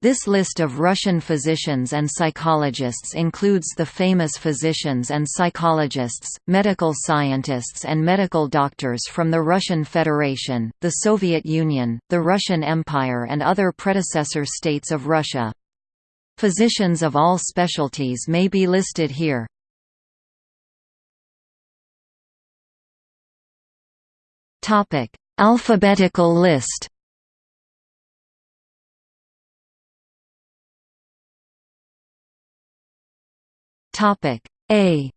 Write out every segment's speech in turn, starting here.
This list of Russian physicians and psychologists includes the famous physicians and psychologists, medical scientists and medical doctors from the Russian Federation, the Soviet Union, the Russian Empire and other predecessor states of Russia. Physicians of all specialties may be listed here. Alphabetical list Topic A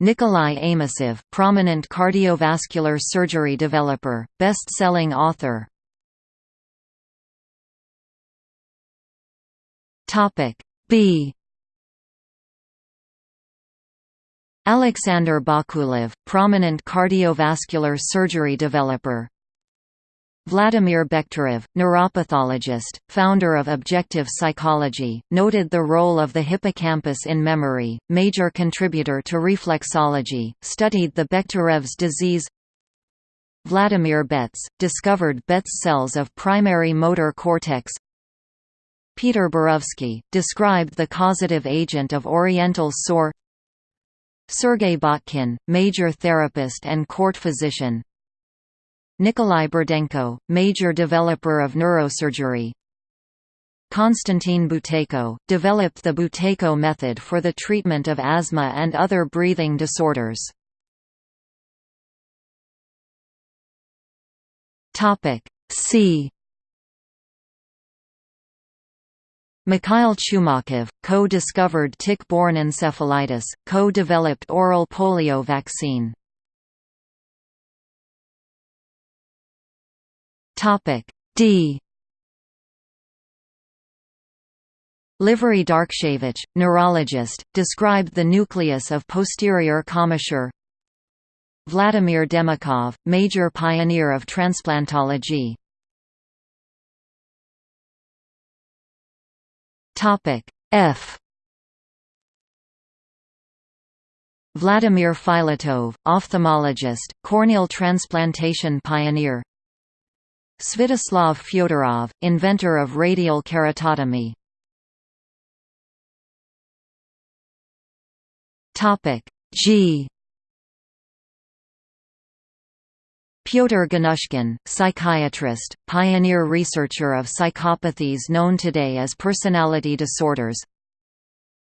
Nikolai Amosov, prominent cardiovascular surgery developer, best-selling author. Topic B Alexander Bakulev, prominent cardiovascular surgery developer, Vladimir Bekhterev, neuropathologist, founder of Objective Psychology, noted the role of the hippocampus in memory, major contributor to reflexology, studied the Bekhterev's disease. Vladimir Betz, discovered Betz cells of primary motor cortex. Peter Borovsky, described the causative agent of oriental sore. Sergei Botkin, major therapist and court physician Nikolai Burdenko, major developer of neurosurgery. Konstantin Buteyko, developed the Buteyko method for the treatment of asthma and other breathing disorders. C. Mikhail Chumakov, co-discovered tick-borne encephalitis, co-developed oral polio vaccine Topic D. Livery Darkshevich, neurologist, described the nucleus of posterior commissure. Vladimir Demikhov, major pioneer of transplantology. Topic F. Vladimir Filatov, ophthalmologist, corneal transplantation pioneer Svyatoslav Fyodorov, inventor of radial keratotomy. Topic G. Pyotr Ganushkin, psychiatrist, pioneer researcher of psychopathies known today as personality disorders.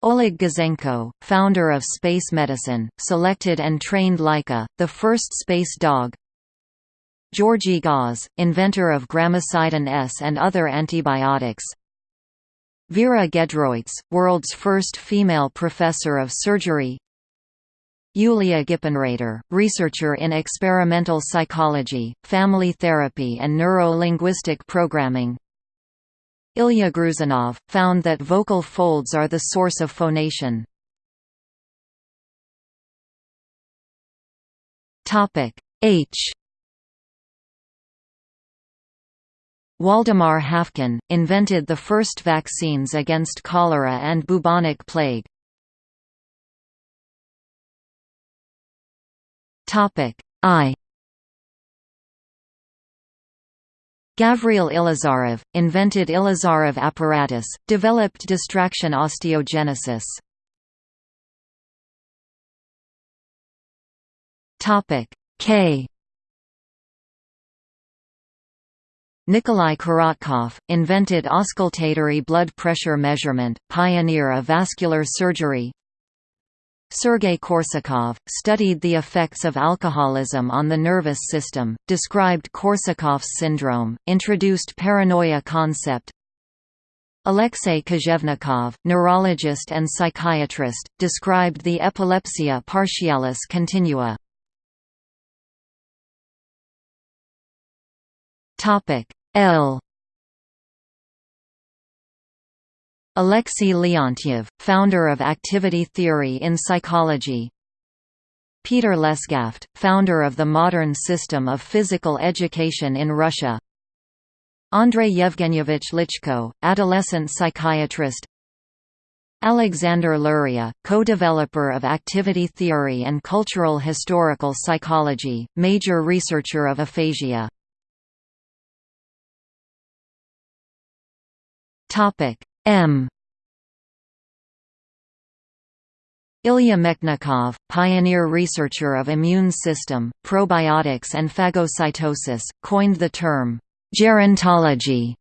Oleg Gazenko, founder of space medicine, selected and trained Laika, the first space dog. Georgy Gause, inventor of gramicidin S and other antibiotics. Vera Gedroits, world's first female professor of surgery. Yulia Gippenreiter, researcher in experimental psychology, family therapy and neuro-linguistic programming. Ilya Gruzinov, found that vocal folds are the source of phonation. H Waldemar Haffkine, invented the first vaccines against cholera and bubonic plague. I Gavril Ilizarov, invented Ilizarov apparatus, developed distraction osteogenesis. K Nikolai Korotkov, invented auscultatory blood pressure measurement, pioneer of vascular surgery. Sergei Korsakov, studied the effects of alcoholism on the nervous system, described Korsakov's syndrome, introduced paranoia concept. Alexei Kozhevnikov, neurologist and psychiatrist, described the epilepsia partialis continua. Topic L. Alexei Leontiev, founder of activity theory in psychology. Peter Lesgaft, founder of the modern system of physical education in Russia. Andrei Yevgenyevich Lichko, adolescent psychiatrist. Alexander Luria, co-developer of activity theory and cultural historical psychology, major researcher of aphasia M Ilya Mechnikov, pioneer researcher of immune system, probiotics and phagocytosis, coined the term, gerontology,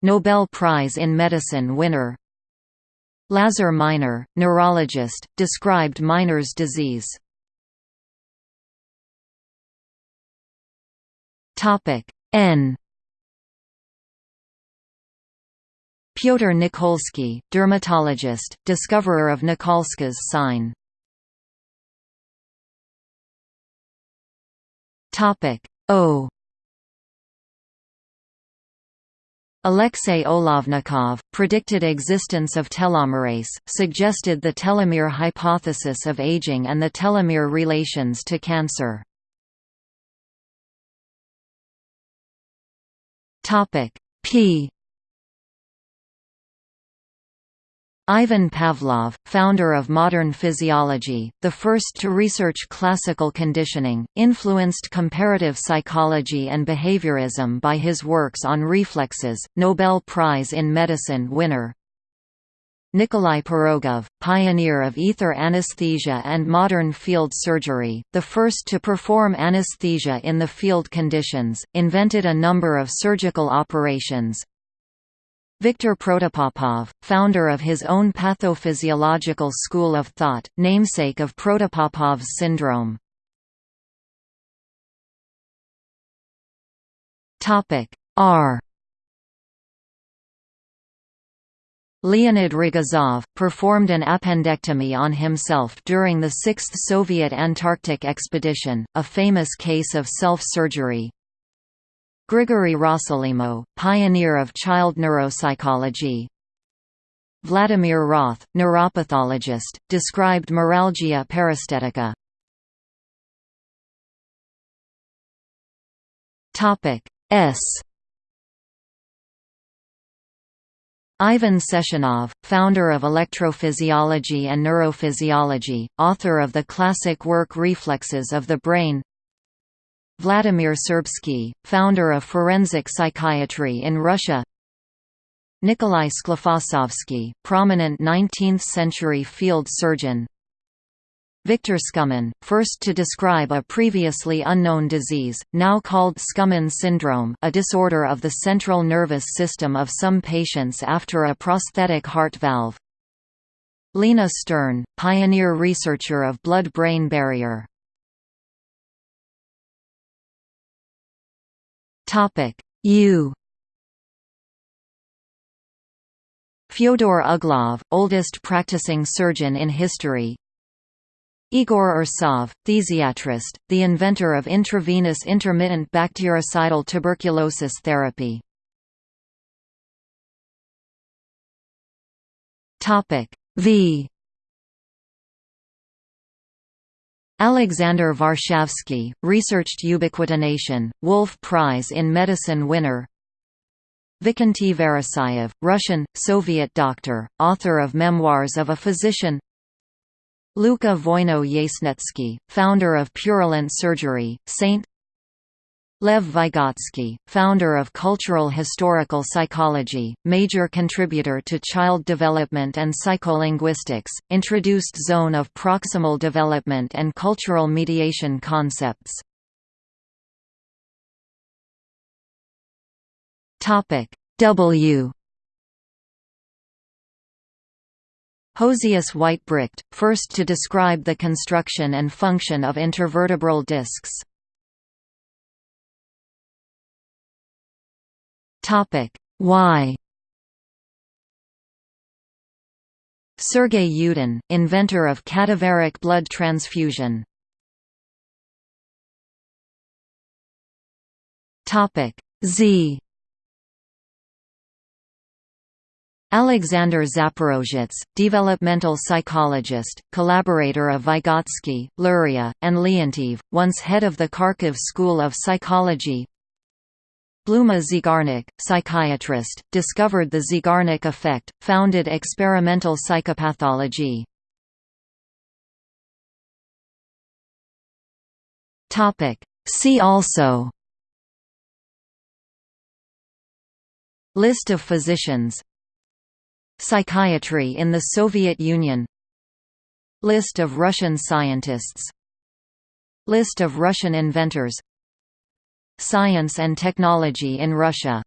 Nobel Prize in Medicine winner. Lazar Minor, neurologist, described Minor's disease. N Pyotr Nikolsky, dermatologist, discoverer of Nikolsky's sign. Topic O Alexey Olovnikov, predicted existence of telomerase, suggested the telomere hypothesis of aging and the telomere relations to cancer. P Ivan Pavlov, founder of modern physiology, the first to research classical conditioning, influenced comparative psychology and behaviorism by his works on reflexes, Nobel Prize in Medicine winner. Nikolai Pirogov, pioneer of ether anesthesia and modern field surgery, the first to perform anesthesia in the field conditions, invented a number of surgical operations, Viktor Protopopov, founder of his own pathophysiological school of thought, namesake of Protopopov's syndrome. R Leonid Rogozov, performed an appendectomy on himself during the Sixth Soviet Antarctic Expedition, a famous case of self-surgery. Grigory Rossolimo, pioneer of child neuropsychology Vladimir Roth, neuropathologist, described meralgia paresthetica. S Ivan Sechenov, founder of electrophysiology and neurophysiology, author of the classic work Reflexes of the Brain Vladimir Serbsky, founder of forensic psychiatry in Russia. Nikolai Sklifosovsky, prominent 19th-century field surgeon. Victor Skumin, first to describe a previously unknown disease, now called Skumin syndrome a disorder of the central nervous system of some patients after a prosthetic heart valve. Lina Stern, pioneer researcher of blood-brain barrier Topic U Fyodor Uglov, oldest practicing surgeon in history. Igor Ursov, phthisiatrist, the inventor of intravenous intermittent bactericidal tuberculosis therapy. V Alexander Varshavsky, researched ubiquitination, Wolf Prize in Medicine winner. Vikenty Veresaev, Russian, Soviet doctor, author of Memoirs of a Physician. Luka Voino Yasnetsky, founder of Purulent Surgery, Saint Lev Vygotsky, founder of Cultural Historical Psychology, major contributor to child development and psycholinguistics, introduced zone of proximal development and cultural mediation concepts. W Josias Weitbrecht, first to describe the construction and function of intervertebral discs. Topic. Y Sergei Yudin, inventor of cadaveric blood transfusion. Topic. Z. Alexander Zaporozhets, developmental psychologist, collaborator of Vygotsky, Luria, and Leontiev, once head of the Kharkiv School of Psychology, Bluma Zeigarnik, psychiatrist, discovered the Zeigarnik effect, founded experimental psychopathology. See also List of physicians Psychiatry in the Soviet Union List of Russian scientists List of Russian inventors Science and technology in Russia